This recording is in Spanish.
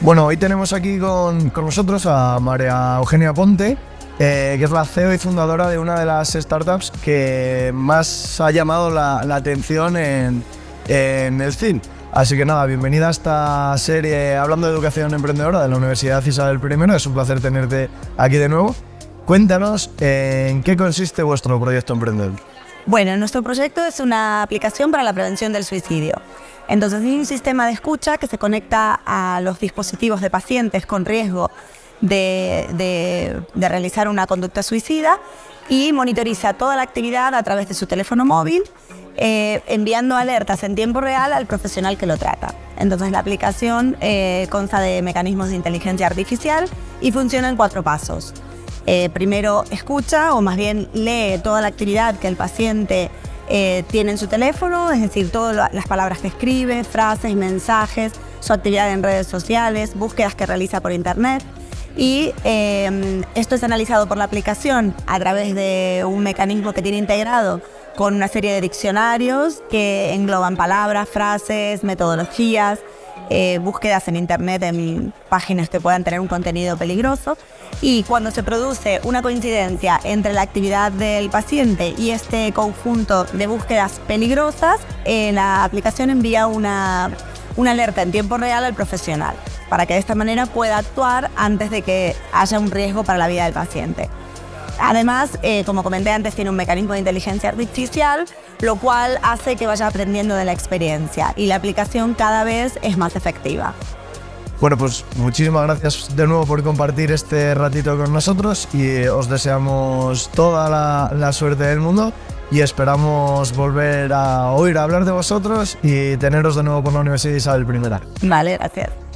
Bueno, hoy tenemos aquí con, con nosotros a María Eugenia Ponte, eh, que es la CEO y fundadora de una de las startups que más ha llamado la, atención en, en el CIN. Así que nada, bienvenida a esta serie hablando de educación emprendedora de la Universidad Isabel I. Es un placer tenerte aquí de nuevo. Cuéntanos en qué consiste vuestro proyecto emprendedor. Bueno, nuestro proyecto es una aplicación para la prevención del suicidio. Entonces, hay un sistema de escucha que se conecta a los dispositivos de pacientes con riesgo de realizar una conducta suicida y monitoriza toda la actividad a través de su teléfono móvil, eh, enviando alertas en tiempo real al profesional que lo trata. Entonces, la aplicación eh, consta de mecanismos de inteligencia artificial y funciona en cuatro pasos. Eh, primero escucha o más bien lee toda la actividad que el paciente eh, tiene en su teléfono, es decir, todas la- las palabras que escribe, frases, mensajes, su actividad en redes sociales, búsquedas que realiza por internet. Y eh, esto es analizado por la aplicación a través de un mecanismo que tiene integrado con una serie de diccionarios que engloban palabras, frases, metodologías, eh, búsquedas en internet en páginas que puedan tener un contenido peligroso y cuando se produce una coincidencia entre la actividad del paciente y este conjunto de búsquedas peligrosas, eh, la aplicación envía una, una alerta en tiempo real al profesional para que de esta manera pueda actuar antes de que haya un riesgo para la vida del paciente. Además, eh, como comenté antes, tiene un mecanismo de inteligencia artificial, lo cual hace que vaya aprendiendo de la experiencia y la aplicación cada vez es más efectiva. Bueno, pues muchísimas gracias de nuevo por compartir este ratito con nosotros y eh, os deseamos toda la, la suerte del mundo y esperamos volver a oír hablar de vosotros y teneros de nuevo por la Universidad Isabel I. Vale, gracias.